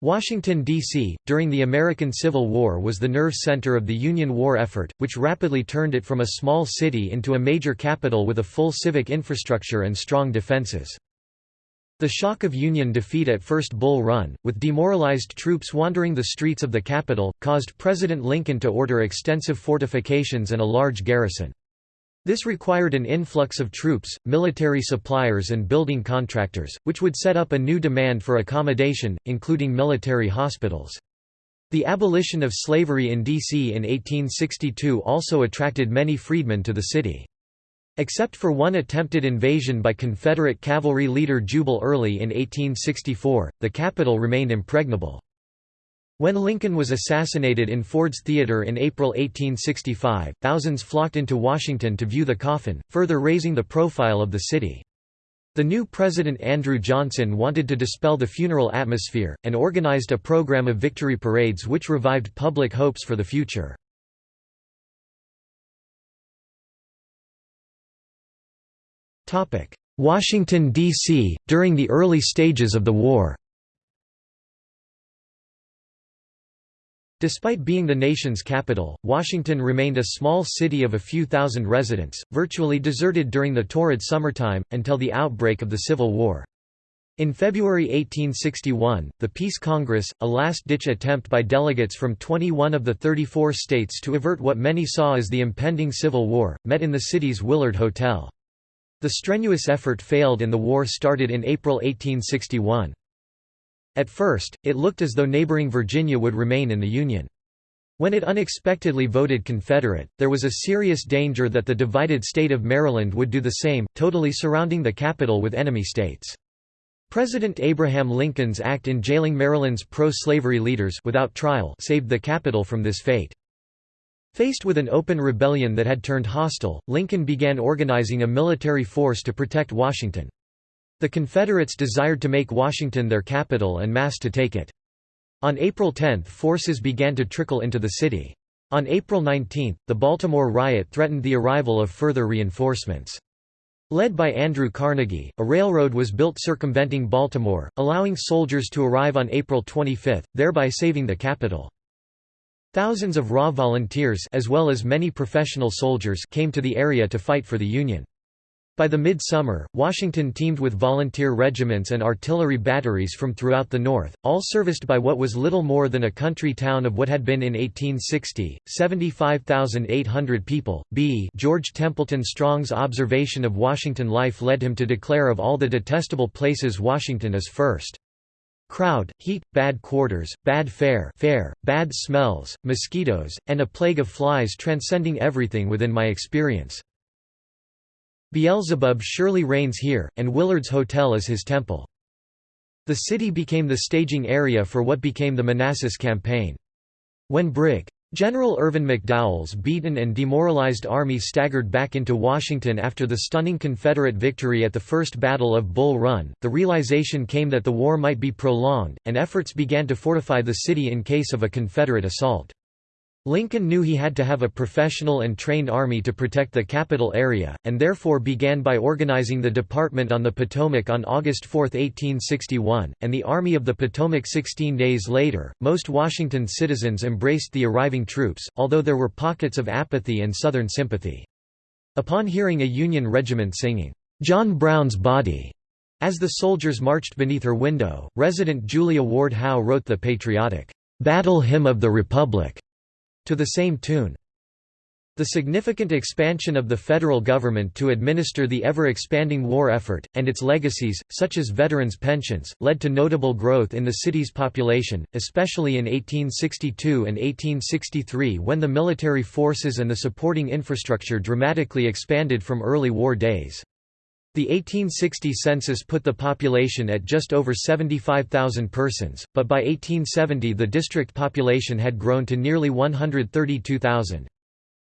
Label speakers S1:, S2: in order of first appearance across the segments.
S1: Washington, D.C., during the American Civil War was the nerve center of the Union war effort, which rapidly turned it from a small city into a major capital with a full civic infrastructure and strong defenses. The shock of Union defeat at First Bull Run, with demoralized troops wandering the streets of the capital, caused President Lincoln to order extensive fortifications and a large garrison. This required an influx of troops, military suppliers and building contractors, which would set up a new demand for accommodation, including military hospitals. The abolition of slavery in D.C. in 1862 also attracted many freedmen to the city. Except for one attempted invasion by Confederate cavalry leader Jubal Early in 1864, the capital remained impregnable. When Lincoln was assassinated in Ford's Theater in April 1865, thousands flocked into Washington to view the coffin, further raising the profile of the city. The new President Andrew Johnson wanted to dispel the funeral atmosphere, and organized a program of victory parades which revived public hopes for the future. Washington, D.C., during the early stages of the war Despite being the nation's capital, Washington remained a small city of a few thousand residents, virtually deserted during the torrid summertime, until the outbreak of the Civil War. In February 1861, the Peace Congress, a last-ditch attempt by delegates from 21 of the 34 states to avert what many saw as the impending Civil War, met in the city's Willard Hotel. The strenuous effort failed and the war started in April 1861. At first, it looked as though neighboring Virginia would remain in the Union. When it unexpectedly voted Confederate, there was a serious danger that the divided state of Maryland would do the same, totally surrounding the capital with enemy states. President Abraham Lincoln's act in jailing Maryland's pro-slavery leaders without trial saved the capital from this fate. Faced with an open rebellion that had turned hostile, Lincoln began organizing a military force to protect Washington. The Confederates desired to make Washington their capital and massed to take it. On April 10 forces began to trickle into the city. On April 19, the Baltimore riot threatened the arrival of further reinforcements. Led by Andrew Carnegie, a railroad was built circumventing Baltimore, allowing soldiers to arrive on April 25, thereby saving the capital. Thousands of raw volunteers as well as many professional soldiers came to the area to fight for the Union. By the mid-summer, Washington teemed with volunteer regiments and artillery batteries from throughout the North, all serviced by what was little more than a country town of what had been in 1860, 75,800 people. B. George Templeton Strong's observation of Washington life led him to declare of all the detestable places Washington is first. Crowd, heat, bad quarters, bad fare, fare, bad smells, mosquitoes, and a plague of flies transcending everything within my experience. Beelzebub surely reigns here, and Willard's Hotel is his temple. The city became the staging area for what became the Manassas Campaign. When Brig. General Irvin McDowell's beaten and demoralized army staggered back into Washington after the stunning Confederate victory at the First Battle of Bull Run, the realization came that the war might be prolonged, and efforts began to fortify the city in case of a Confederate assault. Lincoln knew he had to have a professional and trained army to protect the capital area, and therefore began by organizing the Department on the Potomac on August 4, 1861, and the Army of the Potomac 16 days later. Most Washington citizens embraced the arriving troops, although there were pockets of apathy and Southern sympathy. Upon hearing a Union regiment singing, John Brown's Body, as the soldiers marched beneath her window, resident Julia Ward Howe wrote the patriotic, Battle Hymn of the Republic to the same tune. The significant expansion of the federal government to administer the ever-expanding war effort, and its legacies, such as veterans' pensions, led to notable growth in the city's population, especially in 1862 and 1863 when the military forces and the supporting infrastructure dramatically expanded from early war days. The 1860 census put the population at just over 75,000 persons, but by 1870 the district population had grown to nearly 132,000.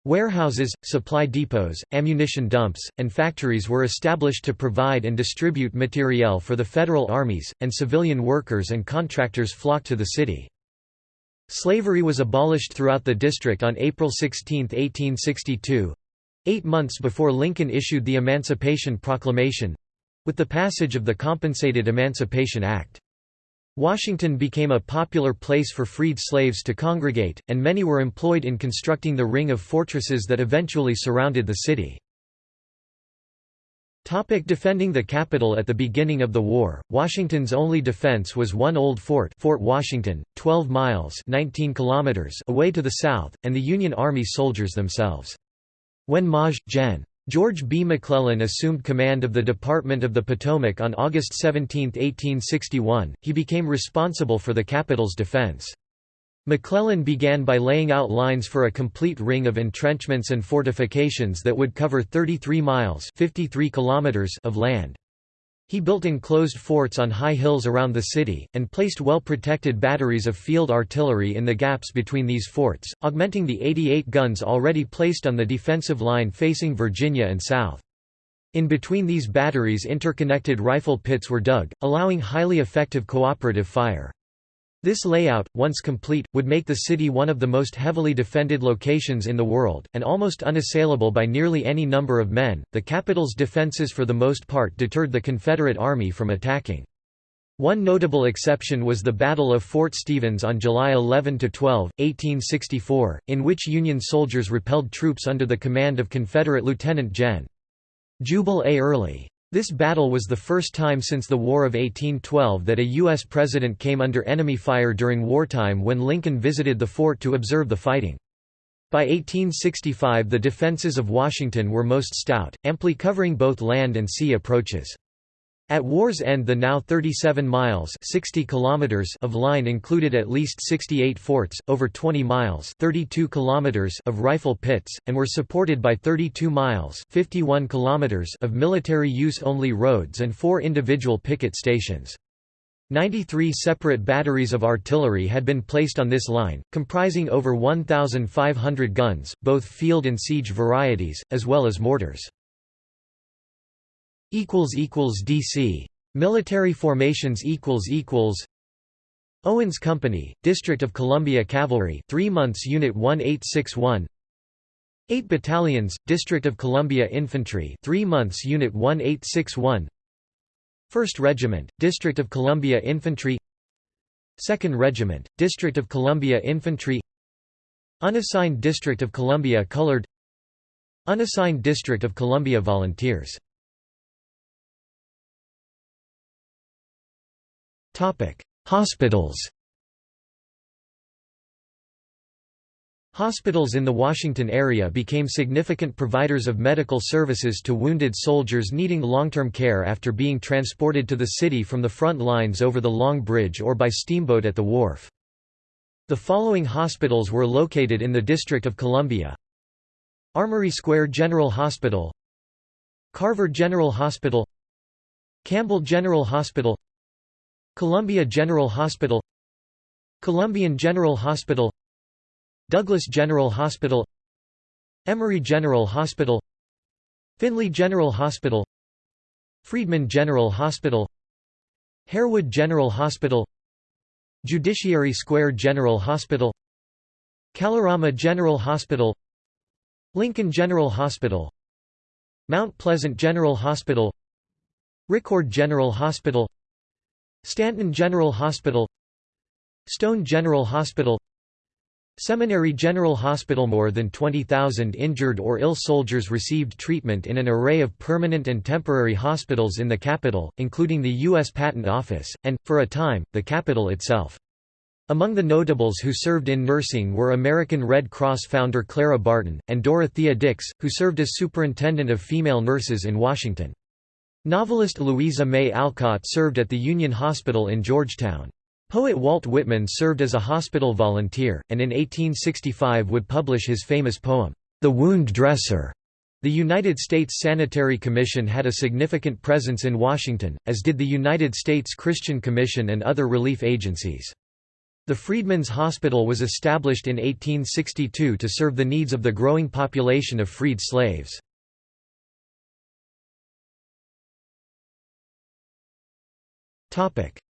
S1: Warehouses, supply depots, ammunition dumps, and factories were established to provide and distribute materiel for the federal armies, and civilian workers and contractors flocked to the city. Slavery was abolished throughout the district on April 16, 1862, Eight months before Lincoln issued the Emancipation Proclamation—with the passage of the Compensated Emancipation Act. Washington became a popular place for freed slaves to congregate, and many were employed in constructing the ring of fortresses that eventually surrounded the city. Topic defending the capital At the beginning of the war, Washington's only defense was one old fort Fort Washington, 12 miles 19 kilometers away to the south, and the Union Army soldiers themselves. When Maj. Gen. George B. McClellan assumed command of the Department of the Potomac on August 17, 1861, he became responsible for the capital's defense. McClellan began by laying out lines for a complete ring of entrenchments and fortifications that would cover 33 miles 53 kilometers of land. He built enclosed forts on high hills around the city, and placed well-protected batteries of field artillery in the gaps between these forts, augmenting the 88 guns already placed on the defensive line facing Virginia and south. In between these batteries interconnected rifle pits were dug, allowing highly effective cooperative fire. This layout, once complete, would make the city one of the most heavily defended locations in the world, and almost unassailable by nearly any number of men. The capital's defenses for the most part deterred the Confederate Army from attacking. One notable exception was the Battle of Fort Stevens on July 11–12, 1864, in which Union soldiers repelled troops under the command of Confederate Lieutenant Gen. Jubal A. Early. This battle was the first time since the War of 1812 that a U.S. president came under enemy fire during wartime when Lincoln visited the fort to observe the fighting. By 1865 the defenses of Washington were most stout, amply covering both land and sea approaches. At war's end the now 37 miles 60 kilometers of line included at least 68 forts, over 20 miles 32 kilometers of rifle pits, and were supported by 32 miles 51 kilometers of military use-only roads and four individual picket stations. 93 separate batteries of artillery had been placed on this line, comprising over 1,500 guns, both field and siege varieties, as well as mortars. DC Military formations equals equals Owens Company, District of Columbia Cavalry 3 months Unit 1861 8 Battalions, District of Columbia Infantry 3 months Unit 1861 1st Regiment, District of Columbia Infantry. 2nd Regiment, District of Columbia Infantry. Unassigned District of Columbia Colored. Unassigned District of Columbia Volunteers Hospitals Hospitals in the Washington area became significant providers of medical services to wounded soldiers needing long-term care after being transported to the city from the front lines over the Long Bridge or by steamboat at the wharf. The following hospitals were located in the District of Columbia. Armory Square General Hospital Carver General Hospital Campbell General Hospital Columbia General Hospital Columbian General Hospital Douglas General Hospital Emory General Hospital Finley General Hospital Friedman General Hospital Harewood General Hospital Judiciary Square General Hospital Kalorama General Hospital Lincoln General Hospital Mount Pleasant General Hospital Ricord General Hospital Stanton General Hospital Stone General Hospital Seminary General Hospital More than 20,000 injured or ill soldiers received treatment in an array of permanent and temporary hospitals in the capital, including the U.S. Patent Office, and, for a time, the capital itself. Among the notables who served in nursing were American Red Cross founder Clara Barton, and Dorothea Dix, who served as superintendent of female nurses in Washington. Novelist Louisa May Alcott served at the Union Hospital in Georgetown. Poet Walt Whitman served as a hospital volunteer, and in 1865 would publish his famous poem, The Wound Dresser. The United States Sanitary Commission had a significant presence in Washington, as did the United States Christian Commission and other relief agencies. The Freedmen's Hospital was established in 1862 to serve the needs of the growing population of freed slaves.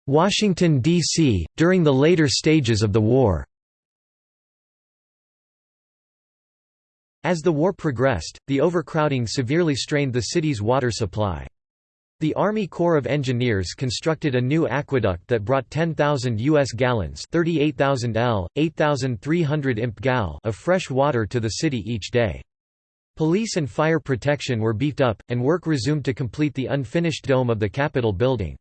S1: Washington, D.C., during the later stages of the war As the war progressed, the overcrowding severely strained the city's water supply. The Army Corps of Engineers constructed a new aqueduct that brought 10,000 U.S. gallons 38,000 L, 8,300 imp gal of fresh water to the city each day. Police and fire protection were beefed up, and work resumed to complete the unfinished dome of the Capitol building.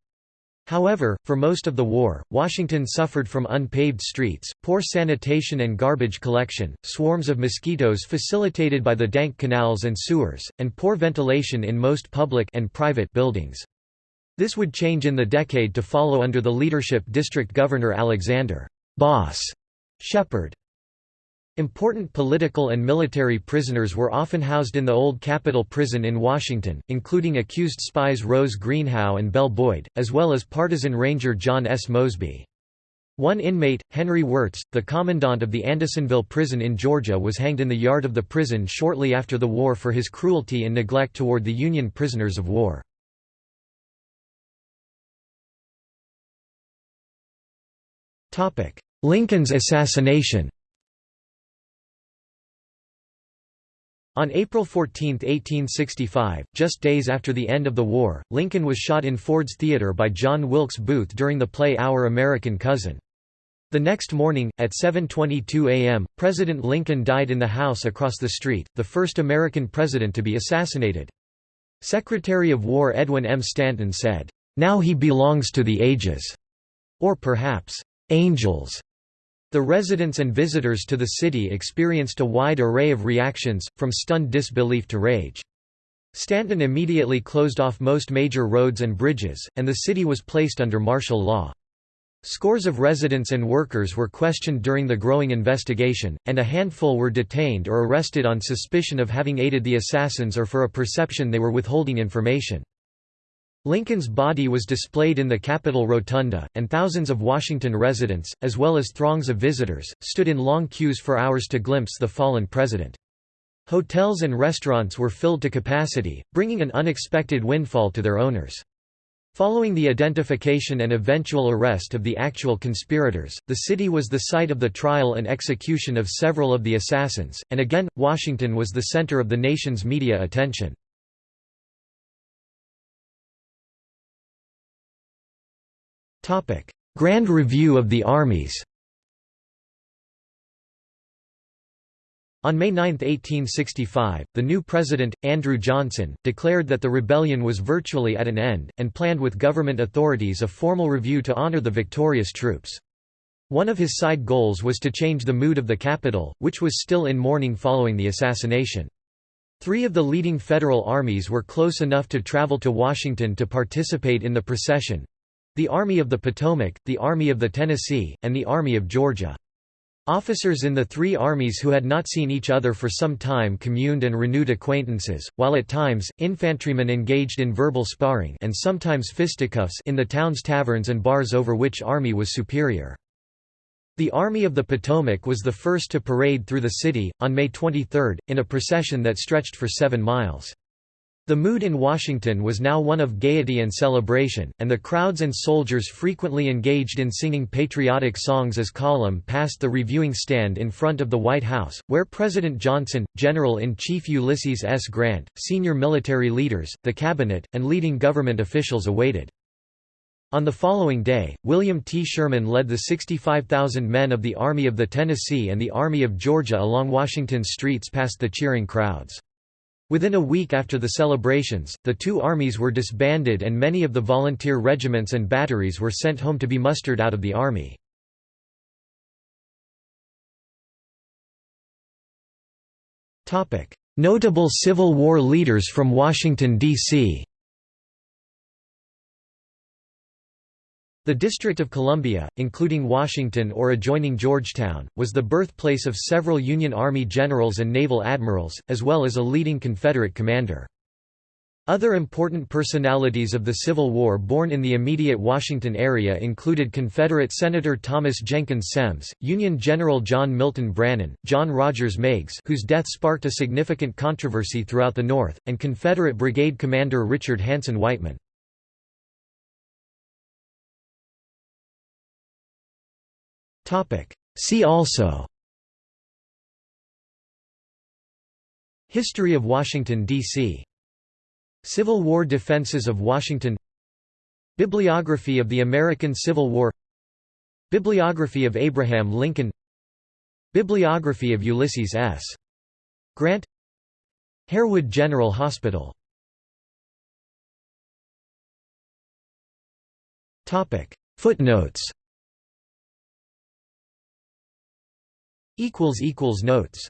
S1: However, for most of the war, Washington suffered from unpaved streets, poor sanitation and garbage collection, swarms of mosquitoes facilitated by the dank canals and sewers, and poor ventilation in most public and private buildings. This would change in the decade to follow under the leadership District Governor Alexander Boss Shepherd. Important political and military prisoners were often housed in the old Capitol Prison in Washington, including accused spies Rose Greenhow and Belle Boyd, as well as partisan ranger John S. Mosby. One inmate, Henry Wirz, the commandant of the Andersonville prison in Georgia was hanged in the yard of the prison shortly after the war for his cruelty and neglect toward the Union prisoners of war. Lincoln's assassination On April 14, 1865, just days after the end of the war, Lincoln was shot in Ford's Theater by John Wilkes Booth during the play Our American Cousin. The next morning, at 7.22 am, President Lincoln died in the house across the street, the first American president to be assassinated. Secretary of War Edwin M. Stanton said, "'Now he belongs to the ages'", or perhaps, "'angels'". The residents and visitors to the city experienced a wide array of reactions, from stunned disbelief to rage. Stanton immediately closed off most major roads and bridges, and the city was placed under martial law. Scores of residents and workers were questioned during the growing investigation, and a handful were detained or arrested on suspicion of having aided the assassins or for a perception they were withholding information. Lincoln's body was displayed in the Capitol Rotunda, and thousands of Washington residents, as well as throngs of visitors, stood in long queues for hours to glimpse the fallen president. Hotels and restaurants were filled to capacity, bringing an unexpected windfall to their owners. Following the identification and eventual arrest of the actual conspirators, the city was the site of the trial and execution of several of the assassins, and again, Washington was the center of the nation's media attention. Grand Review of the Armies On May 9, 1865, the new president, Andrew Johnson, declared that the rebellion was virtually at an end, and planned with government authorities a formal review to honor the victorious troops. One of his side goals was to change the mood of the capital, which was still in mourning following the assassination. Three of the leading federal armies were close enough to travel to Washington to participate in the procession, the Army of the Potomac, the Army of the Tennessee, and the Army of Georgia. Officers in the three armies who had not seen each other for some time communed and renewed acquaintances, while at times, infantrymen engaged in verbal sparring and sometimes fisticuffs in the town's taverns and bars over which army was superior. The Army of the Potomac was the first to parade through the city, on May 23, in a procession that stretched for seven miles. The mood in Washington was now one of gaiety and celebration, and the crowds and soldiers frequently engaged in singing patriotic songs as column passed the reviewing stand in front of the White House, where President Johnson, General-in-Chief Ulysses S. Grant, senior military leaders, the cabinet, and leading government officials awaited. On the following day, William T. Sherman led the 65,000 men of the Army of the Tennessee and the Army of Georgia along Washington's streets past the cheering crowds. Within a week after the celebrations, the two armies were disbanded and many of the volunteer regiments and batteries were sent home to be mustered out of the army. Notable Civil War leaders from Washington, D.C. The District of Columbia, including Washington or adjoining Georgetown, was the birthplace of several Union Army generals and naval admirals, as well as a leading Confederate commander. Other important personalities of the Civil War born in the immediate Washington area included Confederate Senator Thomas Jenkins Semmes, Union General John Milton Brannan, John Rogers Meigs whose death sparked a significant controversy throughout the North, and Confederate Brigade Commander Richard Hanson Weightman. See also. History of Washington, D.C. Civil War defenses of Washington. Bibliography of the American Civil War. Bibliography of Abraham Lincoln. Bibliography of Ulysses S. Grant. Harewood General Hospital. Footnotes Notes